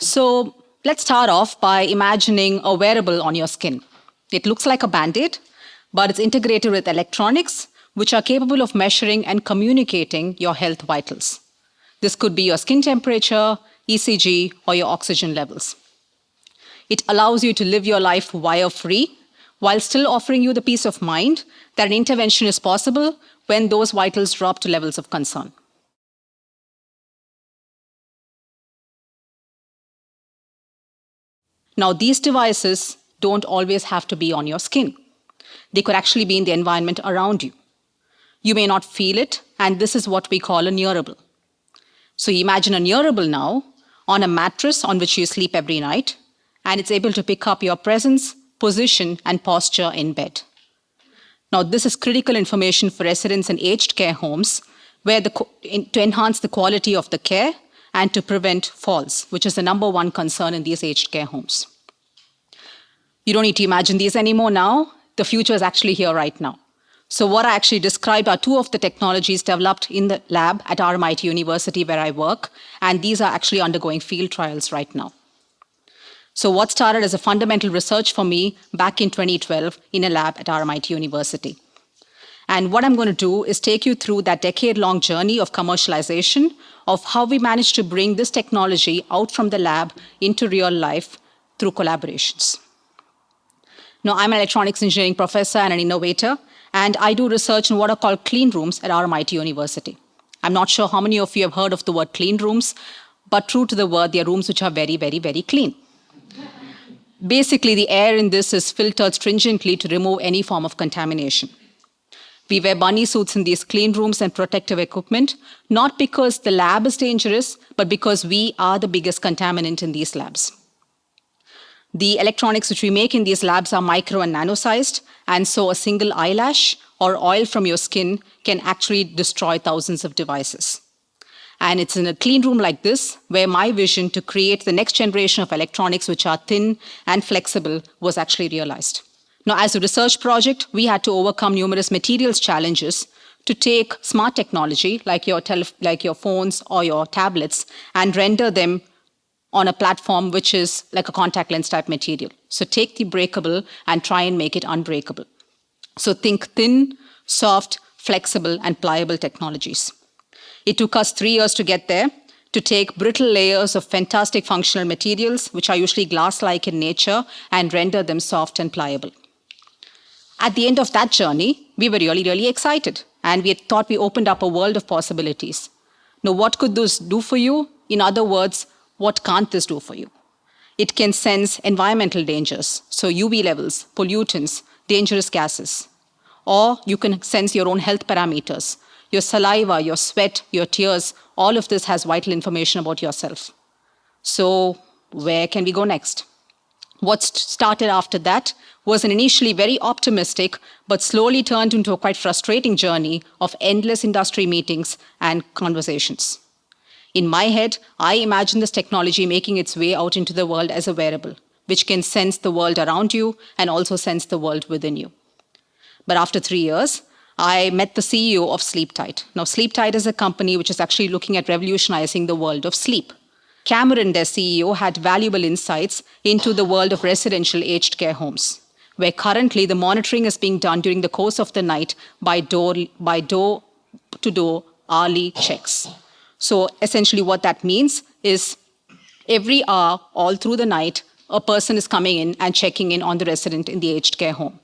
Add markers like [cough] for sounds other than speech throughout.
So let's start off by imagining a wearable on your skin. It looks like a band-aid, but it's integrated with electronics, which are capable of measuring and communicating your health vitals. This could be your skin temperature, ECG, or your oxygen levels. It allows you to live your life wire-free while still offering you the peace of mind that an intervention is possible when those vitals drop to levels of concern. Now, these devices don't always have to be on your skin. They could actually be in the environment around you. You may not feel it, and this is what we call a nearable. So imagine a nearable now on a mattress on which you sleep every night, and it's able to pick up your presence, position, and posture in bed. Now, this is critical information for residents in aged care homes where the, in, to enhance the quality of the care and to prevent falls, which is the number one concern in these aged care homes. You don't need to imagine these anymore now. The future is actually here right now. So what I actually described are two of the technologies developed in the lab at RMIT University where I work, and these are actually undergoing field trials right now. So what started as a fundamental research for me back in 2012 in a lab at RMIT University. And what I'm going to do is take you through that decade-long journey of commercialization of how we managed to bring this technology out from the lab into real life through collaborations. Now, I'm an electronics engineering professor and an innovator, and I do research in what are called clean rooms at RMIT University. I'm not sure how many of you have heard of the word clean rooms, but true to the word, they are rooms which are very, very, very clean. Basically, the air in this is filtered stringently to remove any form of contamination. We wear bunny suits in these clean rooms and protective equipment, not because the lab is dangerous, but because we are the biggest contaminant in these labs. The electronics which we make in these labs are micro and nano-sized, and so a single eyelash or oil from your skin can actually destroy thousands of devices. And it's in a clean room like this where my vision to create the next generation of electronics which are thin and flexible was actually realized. Now, as a research project, we had to overcome numerous materials challenges to take smart technology like your, like your phones or your tablets and render them on a platform which is like a contact lens type material. So take the breakable and try and make it unbreakable. So think thin, soft, flexible, and pliable technologies. It took us three years to get there, to take brittle layers of fantastic functional materials, which are usually glass-like in nature, and render them soft and pliable. At the end of that journey, we were really, really excited, and we thought we opened up a world of possibilities. Now, what could this do for you? In other words, what can't this do for you? It can sense environmental dangers, so UV levels, pollutants, dangerous gases. Or you can sense your own health parameters, your saliva, your sweat, your tears, all of this has vital information about yourself. So where can we go next? What started after that was an initially very optimistic, but slowly turned into a quite frustrating journey of endless industry meetings and conversations. In my head, I imagine this technology making its way out into the world as a wearable, which can sense the world around you and also sense the world within you. But after three years, I met the CEO of Sleeptite. Now, Sleeptite is a company which is actually looking at revolutionizing the world of sleep. Cameron, their CEO, had valuable insights into the world of residential aged care homes, where currently the monitoring is being done during the course of the night by door, by door to door hourly checks. So essentially what that means is every hour, all through the night, a person is coming in and checking in on the resident in the aged care home.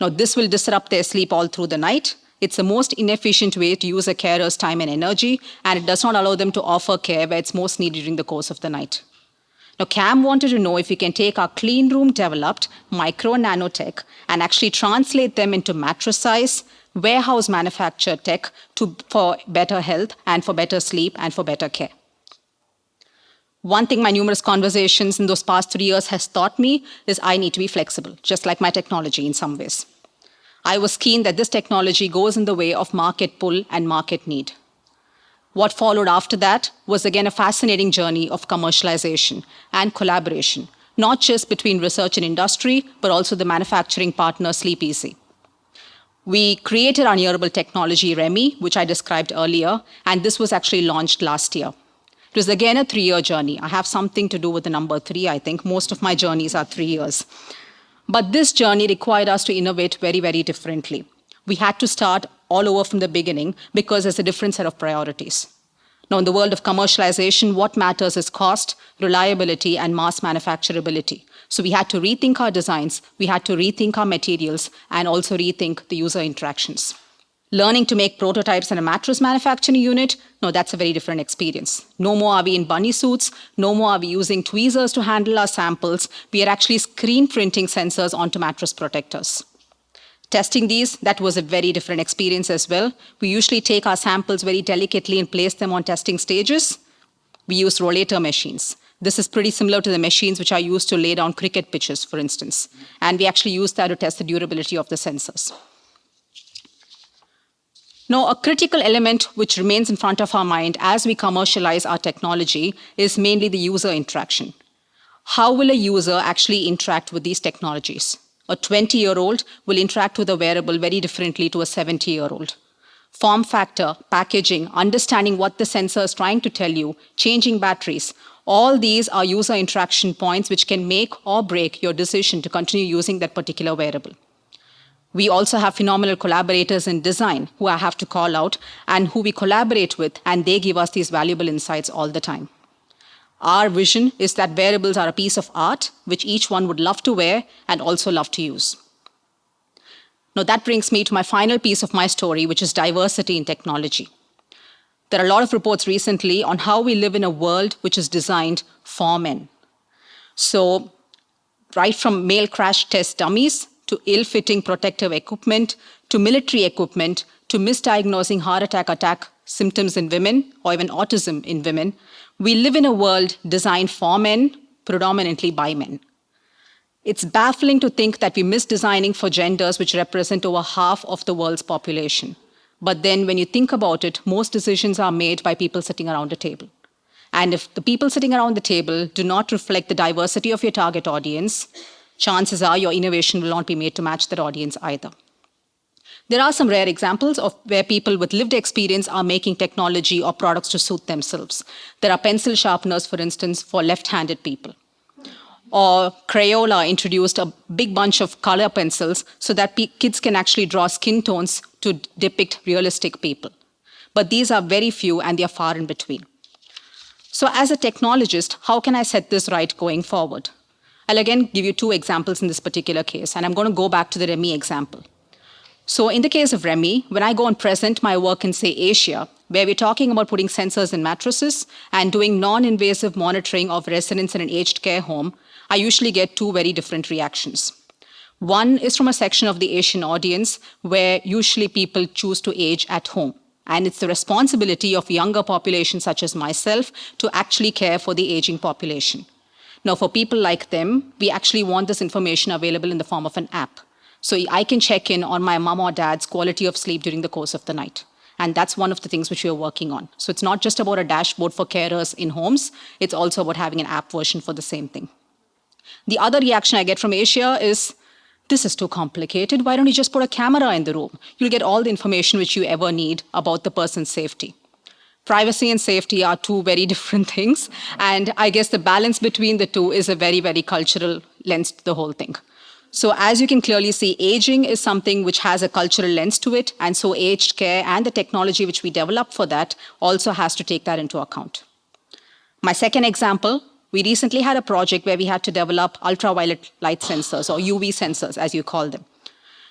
Now this will disrupt their sleep all through the night. It's the most inefficient way to use a carer's time and energy, and it does not allow them to offer care where it's most needed during the course of the night. Now, Cam wanted to know if we can take our clean room developed micro nanotech and actually translate them into mattress size, warehouse manufactured tech to, for better health and for better sleep and for better care. One thing my numerous conversations in those past three years has taught me is I need to be flexible, just like my technology in some ways. I was keen that this technology goes in the way of market pull and market need. What followed after that was again a fascinating journey of commercialization and collaboration, not just between research and industry, but also the manufacturing partner Sleepeezee. We created our nearable technology, REMI, which I described earlier, and this was actually launched last year. It was again a three year journey. I have something to do with the number three, I think. Most of my journeys are three years. But this journey required us to innovate very, very differently. We had to start all over from the beginning because there's a different set of priorities. Now, in the world of commercialization, what matters is cost, reliability, and mass manufacturability. So we had to rethink our designs, we had to rethink our materials, and also rethink the user interactions. Learning to make prototypes in a mattress manufacturing unit, no, that's a very different experience. No more are we in bunny suits, no more are we using tweezers to handle our samples. We are actually screen printing sensors onto mattress protectors. Testing these, that was a very different experience as well. We usually take our samples very delicately and place them on testing stages. We use rollator machines. This is pretty similar to the machines which are used to lay down cricket pitches, for instance. And we actually use that to test the durability of the sensors. Now, a critical element which remains in front of our mind as we commercialize our technology is mainly the user interaction. How will a user actually interact with these technologies? A 20 year old will interact with a wearable very differently to a 70 year old. Form factor, packaging, understanding what the sensor is trying to tell you, changing batteries, all these are user interaction points which can make or break your decision to continue using that particular wearable. We also have phenomenal collaborators in design who I have to call out and who we collaborate with, and they give us these valuable insights all the time. Our vision is that wearables are a piece of art which each one would love to wear and also love to use. Now, that brings me to my final piece of my story, which is diversity in technology. There are a lot of reports recently on how we live in a world which is designed for men. So, right from male crash test dummies to ill fitting protective equipment to military equipment to misdiagnosing heart attack attack symptoms in women or even autism in women, we live in a world designed for men, predominantly by men. It's baffling to think that we're misdesigning for genders which represent over half of the world's population. But then when you think about it, most decisions are made by people sitting around a table. And if the people sitting around the table do not reflect the diversity of your target audience, chances are your innovation will not be made to match that audience either. There are some rare examples of where people with lived experience are making technology or products to suit themselves. There are pencil sharpeners, for instance, for left-handed people. Or Crayola introduced a big bunch of color pencils so that kids can actually draw skin tones to depict realistic people. But these are very few and they are far in between. So as a technologist, how can I set this right going forward? I'll again give you two examples in this particular case, and I'm going to go back to the REMI example. So in the case of REMI, when I go and present my work in, say, Asia, where we're talking about putting sensors in mattresses and doing non-invasive monitoring of residents in an aged care home, I usually get two very different reactions. One is from a section of the Asian audience where usually people choose to age at home. And it's the responsibility of younger populations such as myself to actually care for the aging population. Now, for people like them, we actually want this information available in the form of an app. So I can check in on my mom or dad's quality of sleep during the course of the night. And that's one of the things which we are working on. So it's not just about a dashboard for carers in homes, it's also about having an app version for the same thing. The other reaction I get from Asia is, this is too complicated. Why don't you just put a camera in the room? You'll get all the information which you ever need about the person's safety. Privacy and safety are two very [laughs] different things. And I guess the balance between the two is a very, very cultural lens to the whole thing. So as you can clearly see, aging is something which has a cultural lens to it. And so aged care and the technology which we develop for that also has to take that into account. My second example, we recently had a project where we had to develop ultraviolet light sensors or UV sensors, as you call them.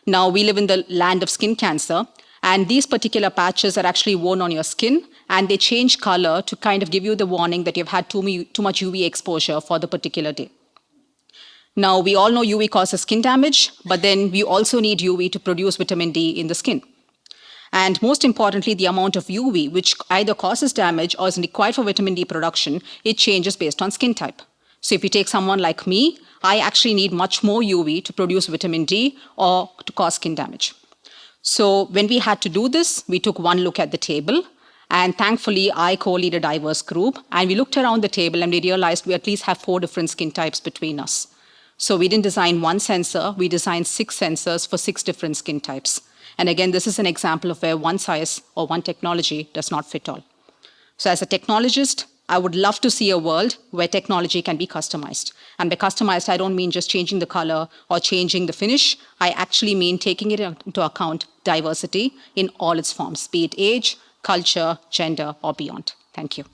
Now, we live in the land of skin cancer, and these particular patches are actually worn on your skin, and they change color to kind of give you the warning that you've had too, too much UV exposure for the particular day. Now, we all know UV causes skin damage, but then we also need UV to produce vitamin D in the skin. And most importantly, the amount of UV, which either causes damage or is required for vitamin D production, it changes based on skin type. So if you take someone like me, I actually need much more UV to produce vitamin D or to cause skin damage. So when we had to do this, we took one look at the table. And thankfully, I co-lead a diverse group. And we looked around the table and we realized we at least have four different skin types between us. So we didn't design one sensor, we designed six sensors for six different skin types. And again, this is an example of where one size or one technology does not fit all. So as a technologist, I would love to see a world where technology can be customized. And by customized, I don't mean just changing the color or changing the finish. I actually mean taking it into account diversity in all its forms, be it age, culture, gender, or beyond. Thank you.